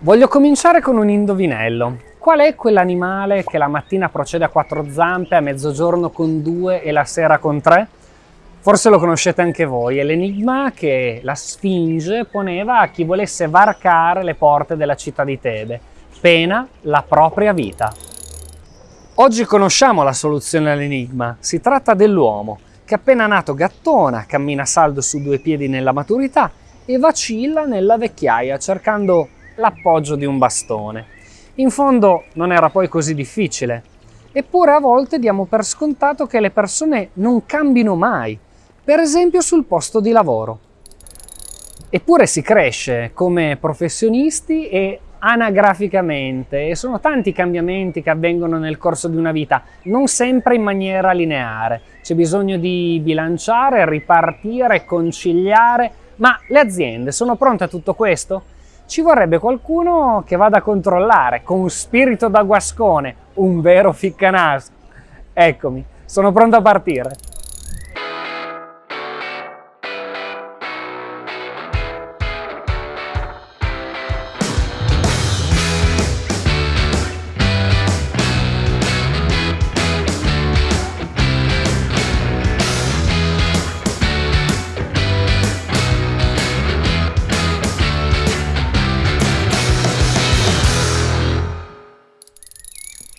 Voglio cominciare con un indovinello. Qual è quell'animale che la mattina procede a quattro zampe, a mezzogiorno con due e la sera con tre? Forse lo conoscete anche voi, è l'enigma che la Sfinge poneva a chi volesse varcare le porte della città di Tebe, pena la propria vita. Oggi conosciamo la soluzione all'enigma, si tratta dell'uomo, che appena nato gattona, cammina saldo su due piedi nella maturità e vacilla nella vecchiaia cercando l'appoggio di un bastone. In fondo non era poi così difficile, eppure a volte diamo per scontato che le persone non cambino mai, per esempio sul posto di lavoro. Eppure si cresce come professionisti e anagraficamente e sono tanti i cambiamenti che avvengono nel corso di una vita, non sempre in maniera lineare. C'è bisogno di bilanciare, ripartire, conciliare, ma le aziende sono pronte a tutto questo? Ci vorrebbe qualcuno che vada a controllare con spirito da guascone, un vero ficcanaso. Eccomi, sono pronto a partire.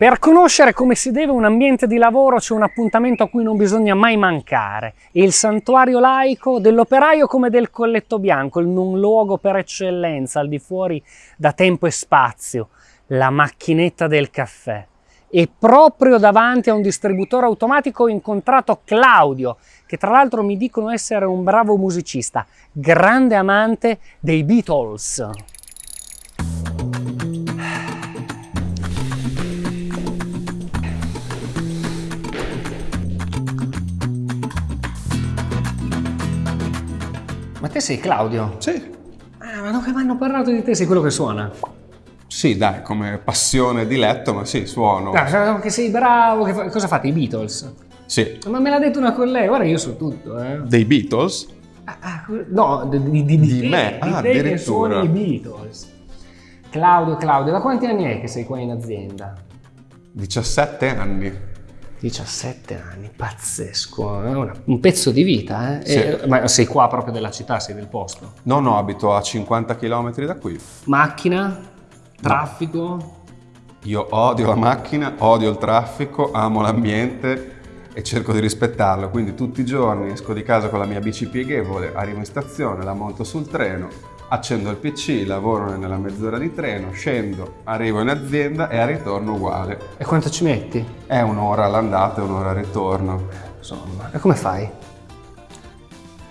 Per conoscere come si deve un ambiente di lavoro c'è un appuntamento a cui non bisogna mai mancare, il santuario laico dell'operaio come del colletto bianco, il non luogo per eccellenza al di fuori da tempo e spazio, la macchinetta del caffè. E proprio davanti a un distributore automatico ho incontrato Claudio, che tra l'altro mi dicono essere un bravo musicista, grande amante dei Beatles. Te sei Claudio? Sì. Ah, ma non che mi hanno parlato di te, sei quello che suona. Sì, dai, come passione e diletto, ma sì, suono. Ah, che sei bravo, che fa... cosa fate, i Beatles? Sì. Ma me l'ha detto una collega, guarda io so tutto, eh. Dei Beatles? Ah, ah, no, di, di, di, di Di te, me? di Ah, te che addirittura. suoni i Beatles. Claudio, Claudio, da quanti anni è che sei qua in azienda? 17 anni. 17 anni, pazzesco, è una- un pezzo di vita, eh? Sì. E- ma sei qua proprio della città, sei del posto. No, no, abito a 50 km da qui. Macchina, traffico, Io odio la macchina, odio il traffico, amo l'ambiente e cerco di rispettarlo. Quindi tutti i giorni esco di casa con la mia bici pieghevole, arrivo in stazione, la monto sul treno, accendo il PC, lavoro nella mezz'ora di treno, scendo, arrivo in azienda e al ritorno uguale. e quanto ci metti? È un'ora all'andata e un'ora al ritorno. Insomma, e come fai?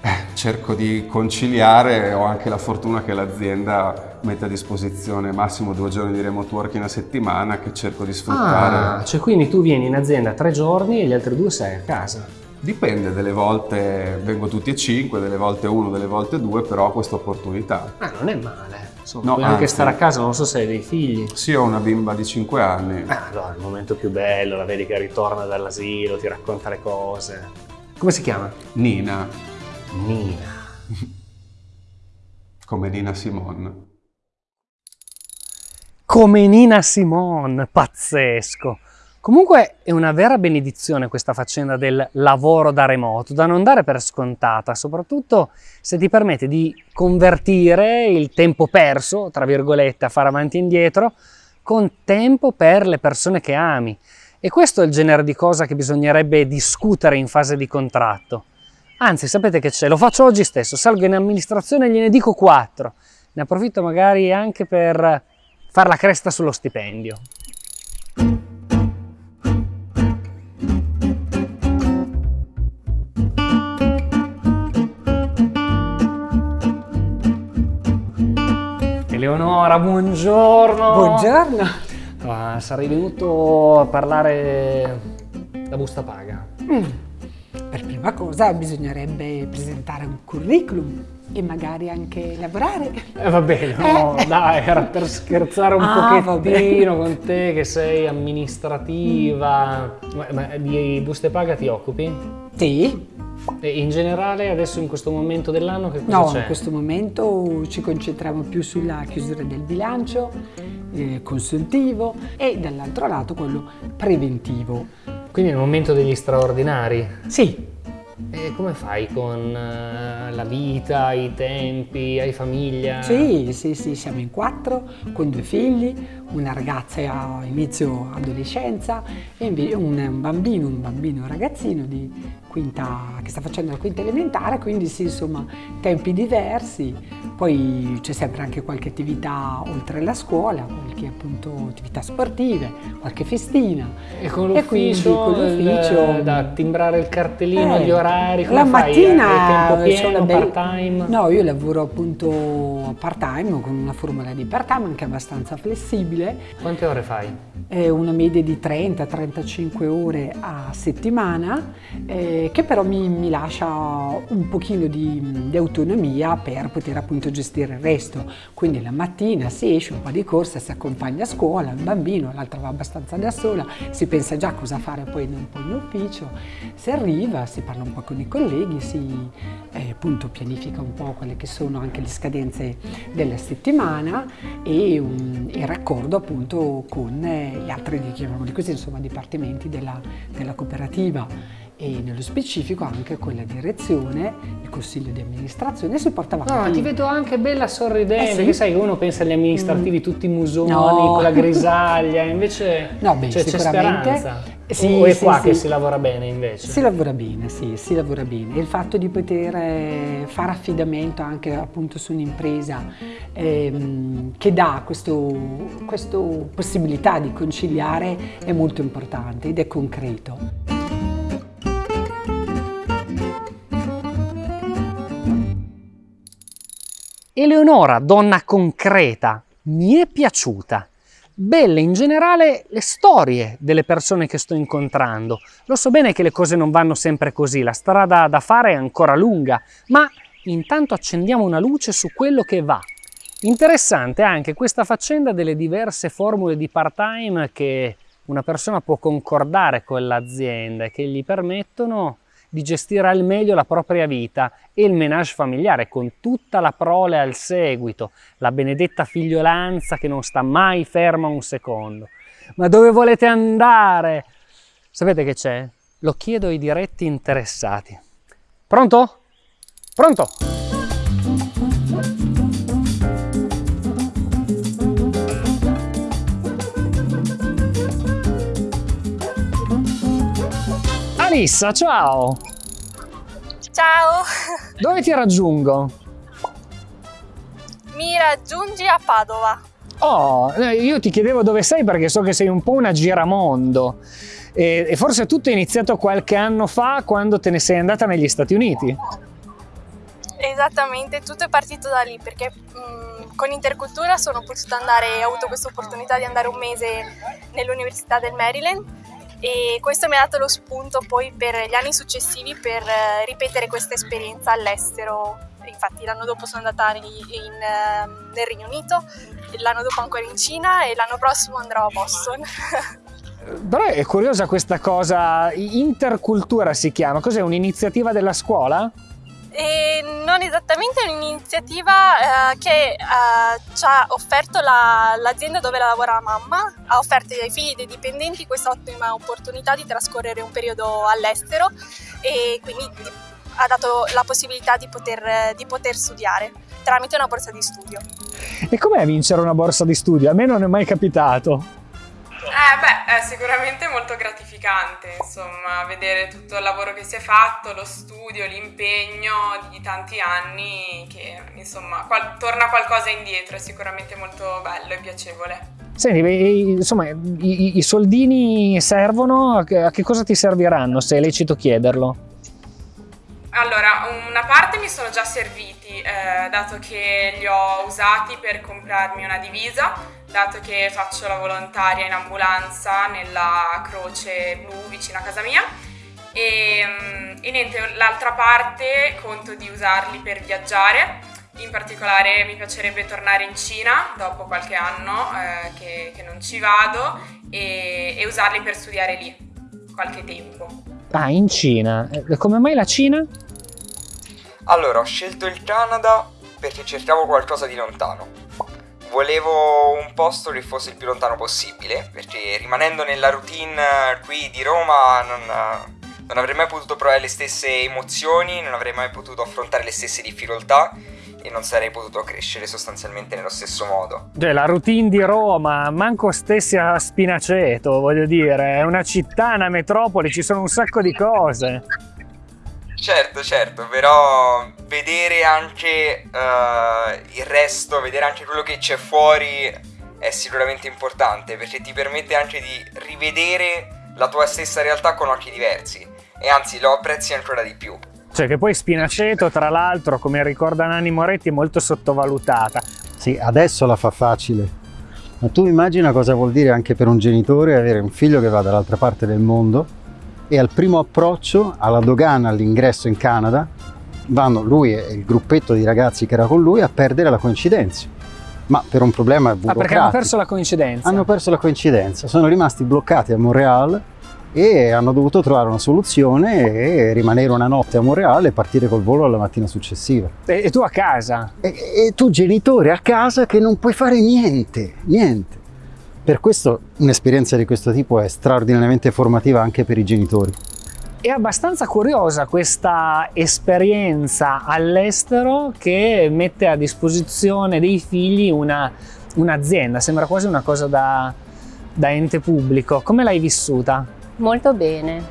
Eh, cerco di conciliare, ho anche la fortuna che l'azienda mette a disposizione massimo due giorni di remote working a settimana che cerco di sfruttare. Ah, cioè quindi tu vieni in azienda tre giorni e gli altri due sei a casa. Dipende, delle volte vengo tutti e cinque, delle volte uno, delle volte due, però ho questa opportunità. Ah, non è male. Insomma, No, puoi anche stare a casa, non so se hai dei figli. Sì, ho una bimba di 5 anni. Ah, no, è il momento più bello, la vedi che ritorna dall'asilo, ti racconta le cose. Come si chiama? Nina, Nina. come Nina Simone. Come Nina Simone, pazzesco. Comunque è una vera benedizione questa faccenda del lavoro da remoto, da non dare per scontata, soprattutto se ti permette di convertire il tempo perso, tra virgolette, a fare avanti e indietro, con tempo per le persone che ami. E questo è il genere di cosa che bisognerebbe discutere in fase di contratto. Anzi, sapete che c'è? Lo faccio oggi stesso, salgo in amministrazione e gliene dico quattro. Ne approfitto magari anche per far la cresta sullo stipendio. Eleonora, buongiorno. Buongiorno. Ah, sarei venuto a parlare da busta paga. Mm. Per prima cosa bisognerebbe presentare un curriculum e magari anche lavorare. Eh, va bene, no, dai, era per scherzare un Ah, pochettino con te che sei amministrativa. Ma, ma di buste paga ti occupi? Sì, E in generale adesso in questo momento dell'anno che cosa No, in questo momento ci concentriamo più sulla chiusura del bilancio, eh, consultivo e dall'altro lato quello preventivo. Quindi è il momento degli straordinari. Sì, E come fai con eh, la vita, i tempi, hai famiglia? sì, sì, sì, siamo in quattro con due figli, una ragazza a inizio adolescenza e un, bambino, un bambino ragazzino quinta, che sta facendo la quinta elementare, quindi sì, insomma, tempi diversi. Poi c'è sempre anche qualche attività oltre la scuola, qualche appunto attività sportive, qualche festina. E con l'ufficio, con l'ufficio- il- da timbrare il cartellino, Eh, gli orari, come la fai? mattina Hai tempo pieno, bella- part-time? No, io lavoro appunto part-time con una formula di part-time anche abbastanza flessibile, Quante ore fai? è una media di 30-35 ore a settimana, eh, che però mi, mi lascia un pochino di, di autonomia per poter appunto gestire il resto. Quindi la mattina si esce un po' di corsa, si accompagna a scuola, il bambino, l'altra va abbastanza da sola, si pensa già cosa fare poi in, poi in ufficio, si arriva, si parla un po' con i colleghi, si eh, appunto pianifica un po' quelle che sono anche le scadenze della settimana e un, il raccordo appunto con eh, gli altri, chiamiamoli così, insomma, dipartimenti della, della cooperativa e nello specifico anche con la direzione, il consiglio di amministrazione, si porta avanti. No, ti vedo anche bella sorridente, Eh sì? che sai che uno pensa agli amministrativi tutti musoni, No. con la grisaglia, invece No, beh, cioè, c'è sicuramente- speranza. Sì, o è sì, qua sì. che si lavora bene invece? Si lavora bene, sì, si lavora bene. E il fatto di poter eh, fare affidamento anche appunto su un'impresa ehm, che dà questa possibilità di conciliare è molto importante ed è concreto. Eleonora, donna concreta, mi è piaciuta. Belle in generale le storie delle persone che sto incontrando. Lo so bene che le cose non vanno sempre così, la strada da fare è ancora lunga, ma intanto accendiamo una luce su quello che va. Interessante anche questa faccenda delle diverse formule di part-time che una persona può concordare con l'azienda e che gli permettono di gestire al meglio la propria vita e il menage familiare con tutta la prole al seguito, la benedetta figliolanza che non sta mai ferma un secondo. Ma dove volete andare? Sapete che c'è? Lo chiedo ai diretti interessati. Pronto? Pronto? Alissa, ciao! Ciao, Dove ti raggiungo? mi raggiungi a Padova. Oh, eh, io ti chiedevo dove sei perché so che sei un po' una giramondo e, e forse tutto è iniziato qualche anno fa quando te ne sei andata negli Stati Uniti. Esattamente, tutto è partito da lì perché mh, con Intercultura sono potuta andare, ho avuto questa opportunità di andare un mese nell'Università del Maryland e questo mi ha dato lo spunto poi per gli anni successivi per eh, ripetere questa esperienza all'estero. Infatti l'anno dopo sono andata in- in, ehm, nel Regno Unito, l'anno dopo ancora in Cina e l'anno prossimo andrò a Boston. Però è curiosa questa cosa, intercultura si chiama, cos'è un'iniziativa della scuola? E non esattamente un'iniziativa eh, che eh, ci ha offerto la- l'azienda dove lavora la mamma, ha offerto ai figli dei dipendenti questa ottima opportunità di trascorrere un periodo all'estero e quindi di- ha dato la possibilità di poter, di poter studiare tramite una borsa di studio. E com'è vincere una borsa di studio? A me non è mai capitato. Eh beh, è sicuramente molto gratificante, insomma, vedere tutto il lavoro che si è fatto, lo studio, l'impegno di tanti anni, che insomma qual- torna qualcosa indietro, è sicuramente molto bello e piacevole. Senti, insomma, i, i- soldini servono? A che, a che cosa ti serviranno, se è lecito chiederlo? Allora, una parte mi sono già serviti, eh, dato che li ho usati per comprarmi una divisa, dato che faccio la volontaria in ambulanza nella Croce Blu vicino a casa mia. E, mm, e niente, l'altra parte conto di usarli per viaggiare. In particolare mi piacerebbe tornare in Cina dopo qualche anno eh, che, che non ci vado e, e usarli per studiare lì qualche tempo. Ah, in Cina. E come mai la Cina? Allora, ho scelto il Canada perché cercavo qualcosa di lontano. Volevo un posto che fosse il più lontano possibile, perché rimanendo nella routine qui di Roma non, non avrei mai potuto provare le stesse emozioni, non avrei mai potuto affrontare le stesse difficoltà e non sarei potuto crescere sostanzialmente nello stesso modo. Cioè, la routine di Roma, manco stessi a Spinaceto, voglio dire, è una città, una metropoli, ci sono un sacco di cose. Certo, certo, però vedere anche uh, il resto, vedere anche quello che c'è fuori è sicuramente importante perché ti permette anche di rivedere la tua stessa realtà con occhi diversi e anzi lo apprezzi ancora di più. Cioè che poi Spinaceto, tra l'altro, come ricorda Nanni Moretti, è molto sottovalutata. Sì, adesso la fa facile. Ma tu immagina cosa vuol dire anche per un genitore avere un figlio che va dall'altra parte del mondo e al primo approccio alla dogana all'ingresso in Canada vanno lui e il gruppetto di ragazzi che era con lui a perdere la coincidenza. Ma per un problema burocratico. Ah, perché hanno perso la coincidenza? Hanno perso la coincidenza, sono rimasti bloccati a Montreal e hanno dovuto trovare una soluzione e rimanere una notte a Monreale e partire col volo la mattina successiva. E, e tu a casa? E, e, tu genitore a casa che non puoi fare niente, niente. Per questo un'esperienza di questo tipo è straordinariamente formativa anche per i genitori. È abbastanza curiosa questa esperienza all'estero che mette a disposizione dei figli un'azienda, un sembra quasi una cosa da, da ente pubblico. Come l'hai vissuta? Molto bene.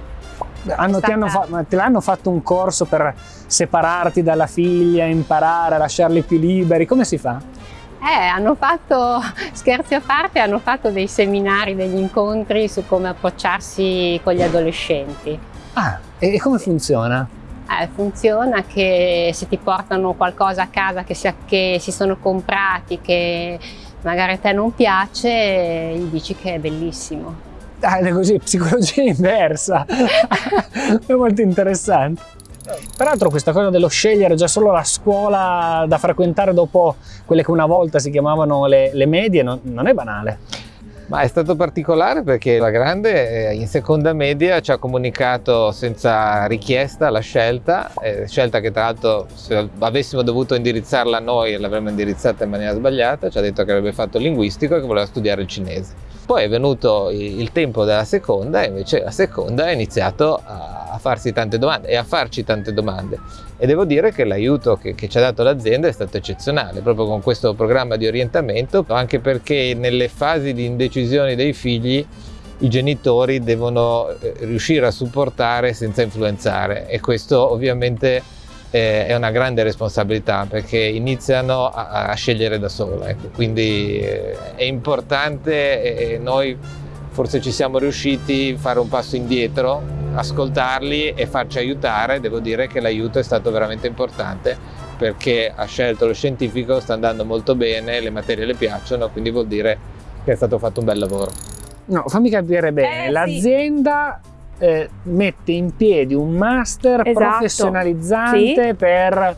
Hanno, stata... fa te l'hanno fatto un corso per separarti dalla figlia, imparare a lasciarli più liberi? Come si fa? Eh, hanno fatto, scherzi a parte, hanno fatto dei seminari, degli incontri su come approcciarsi con gli adolescenti. Ah, e come funziona? Eh, funziona che se ti portano qualcosa a casa che si, che si sono comprati, che magari a te non piace, gli dici che è bellissimo. Ah, è così, psicologia inversa. è molto interessante. Peraltro questa cosa dello scegliere già solo la scuola da frequentare dopo quelle che una volta si chiamavano le, le medie non, non è banale. Ma è stato particolare perché la grande eh, in seconda media ci ha comunicato senza richiesta la scelta, eh, scelta che tra l'altro se avessimo dovuto indirizzarla noi l'avremmo indirizzata in maniera sbagliata, ci ha detto che avrebbe fatto linguistico e che voleva studiare il cinese. Poi è venuto il tempo della seconda e invece la seconda ha iniziato a farsi tante domande e a farci tante domande. E devo dire che l'aiuto che, che, ci ha dato l'azienda è stato eccezionale proprio con questo programma di orientamento anche perché nelle fasi di indecisione dei figli i genitori devono eh, riuscire a supportare senza influenzare. E questo ovviamente eh, è una grande responsabilità perché iniziano a, a scegliere da solo, ecco. quindi eh, è importante e noi forse ci siamo riusciti a fare un passo indietro, ascoltarli e farci aiutare, devo dire che l'aiuto è stato veramente importante perché ha scelto lo scientifico, sta andando molto bene, le materie le piacciono, quindi vuol dire che è stato fatto un bel lavoro. No, fammi capire bene, eh, l'azienda sì eh, mette in piedi un master esatto. professionalizzante sì. per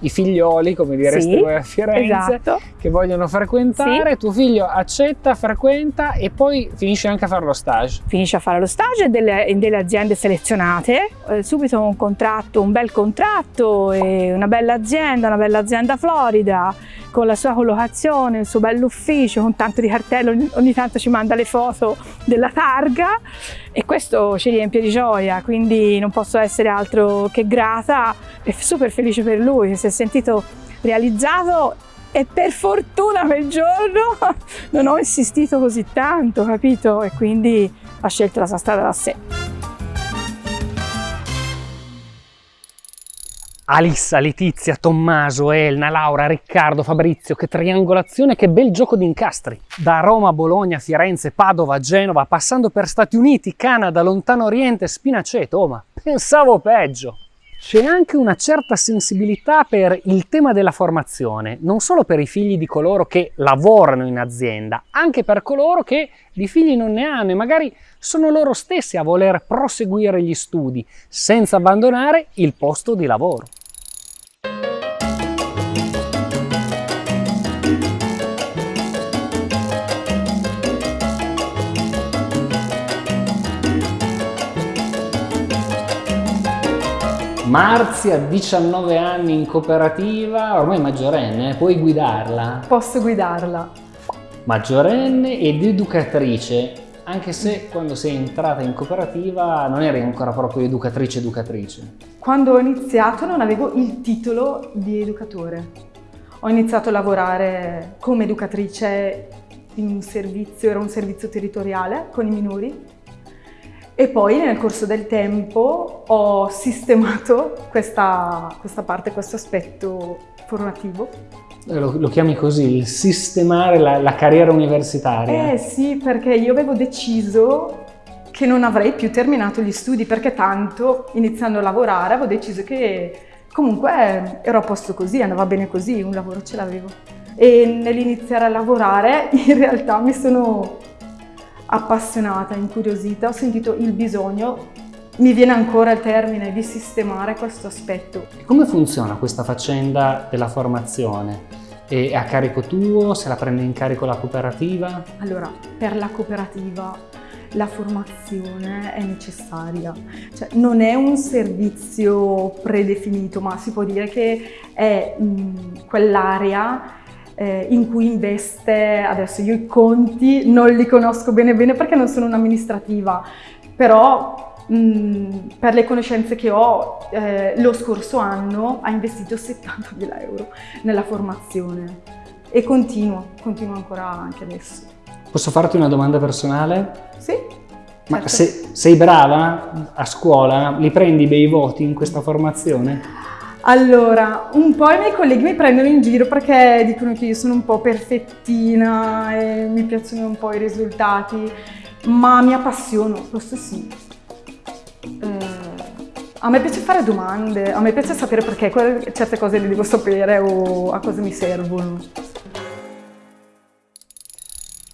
i figlioli, come direste sì, voi a Firenze, esatto. che vogliono frequentare, sì. tuo figlio accetta, frequenta e poi finisce anche a fare lo stage. Finisce a fare lo stage delle, delle aziende selezionate, eh, subito un contratto, un bel contratto, una bella azienda, una bella azienda florida, con la sua collocazione, il suo bell'ufficio, con tanto di cartello, ogni, ogni tanto ci manda le foto della targa e questo ci riempie di gioia, quindi non posso essere altro che grata e super felice per lui che si è sentito realizzato e per fortuna quel giorno non ho insistito così tanto, capito? E quindi ha scelto la sua strada da sé. Alissa, Letizia, Tommaso, Elna, Laura, Riccardo, Fabrizio, che triangolazione, che bel gioco di incastri! Da Roma, Bologna, Firenze, Padova, Genova, passando per Stati Uniti, Canada, Lontano Oriente, Spinaceto, oh ma pensavo peggio! C'è anche una certa sensibilità per il tema della formazione, non solo per i figli di coloro che lavorano in azienda, anche per coloro che di figli non ne hanno e magari sono loro stessi a voler proseguire gli studi senza abbandonare il posto di lavoro. Marzia, 19 anni in cooperativa, ormai maggiorenne, puoi guidarla? Posso guidarla. Maggiorenne ed educatrice, anche se quando sei entrata in cooperativa non eri ancora proprio educatrice educatrice. Quando ho iniziato non avevo il titolo di educatore. Ho iniziato a lavorare come educatrice in un servizio, era un servizio territoriale con i minori e poi nel corso del tempo ho sistemato questa, questa parte, questo aspetto formativo. Eh, lo, lo, chiami così, il sistemare la, la carriera universitaria? Eh sì, perché io avevo deciso che non avrei più terminato gli studi perché tanto iniziando a lavorare avevo deciso che comunque ero a posto così, andava bene così, un lavoro ce l'avevo. E nell'iniziare a lavorare in realtà mi sono appassionata, incuriosita, ho sentito il bisogno, mi viene ancora il termine, di sistemare questo aspetto. Come funziona questa faccenda della formazione? È a carico tuo? Se la prende in carico la cooperativa? Allora, per la cooperativa la formazione è necessaria, cioè, non è un servizio predefinito, ma si può dire che è quell'area eh, in cui investe, adesso io i conti non li conosco bene bene perché non sono un'amministrativa, però mh, per le conoscenze che ho eh, lo scorso anno ha investito 70.000 euro nella formazione e continuo, continuo ancora anche adesso. Posso farti una domanda personale? Sì. Ma certo. se, sei brava a scuola? Li prendi bei voti in questa formazione? Allora, un po' i miei colleghi mi prendono in giro perché dicono che io sono un po' perfettina e mi piacciono un po' i risultati, ma mi appassiono, questo sì. Eh, a me piace fare domande, a me piace sapere perché certe cose le devo sapere o a cosa mi servono.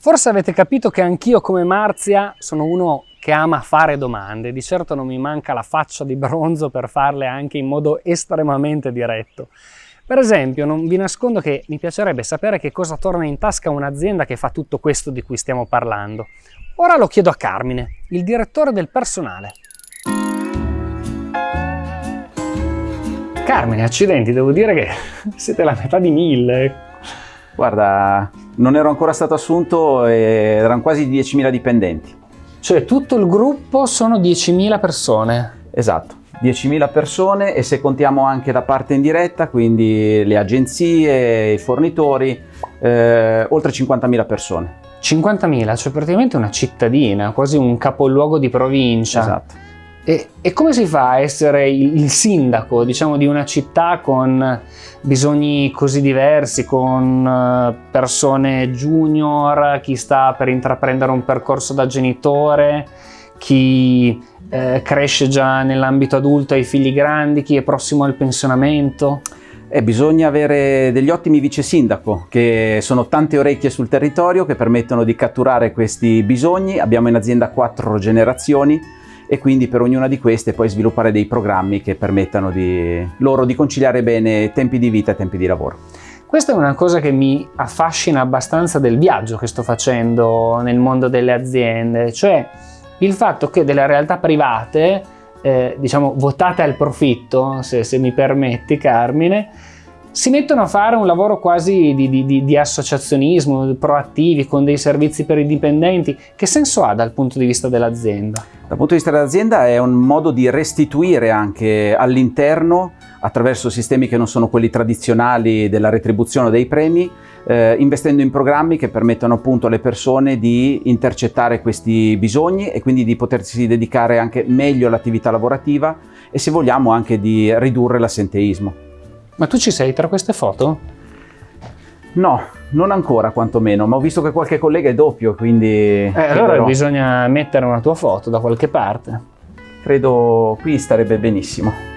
Forse avete capito che anch'io come Marzia sono uno che ama fare domande, di certo non mi manca la faccia di bronzo per farle anche in modo estremamente diretto. Per esempio, non vi nascondo che mi piacerebbe sapere che cosa torna in tasca un'azienda che fa tutto questo di cui stiamo parlando. Ora lo chiedo a Carmine, il direttore del personale. Carmine, accidenti, devo dire che siete la metà di mille. Guarda, non ero ancora stato assunto e erano quasi 10.000 dipendenti. Cioè tutto il gruppo sono 10.000 persone? Esatto, 10.000 persone e se contiamo anche la parte indiretta, quindi le agenzie, i fornitori, eh, oltre 50.000 persone. 50.000, cioè praticamente una cittadina, quasi un capoluogo di provincia. Esatto. E, e, come si fa a essere il sindaco diciamo, di una città con bisogni così diversi, con eh, persone junior, chi sta per intraprendere un percorso da genitore, chi eh, cresce già nell'ambito adulto, hai figli grandi, chi è prossimo al pensionamento? Eh, bisogna avere degli ottimi vice sindaco che sono tante orecchie sul territorio che permettono di catturare questi bisogni. Abbiamo in azienda quattro generazioni e quindi per ognuna di queste poi sviluppare dei programmi che permettano di, loro di conciliare bene tempi di vita e tempi di lavoro. Questa è una cosa che mi affascina abbastanza del viaggio che sto facendo nel mondo delle aziende, cioè il fatto che delle realtà private, eh, diciamo votate al profitto, se, se mi permetti Carmine, si mettono a fare un lavoro quasi di, di, di, associazionismo, proattivi, con dei servizi per i dipendenti. Che senso ha dal punto di vista dell'azienda? Dal punto di vista dell'azienda è un modo di restituire anche all'interno, attraverso sistemi che non sono quelli tradizionali della retribuzione dei premi, eh, investendo in programmi che permettono appunto alle persone di intercettare questi bisogni e quindi di potersi dedicare anche meglio all'attività lavorativa e se vogliamo anche di ridurre l'assenteismo. Ma tu ci sei tra queste foto? No, non ancora quantomeno, ma ho visto che qualche collega è doppio, quindi... Eh, allora bisogna mettere una tua foto da qualche parte. Credo qui starebbe benissimo.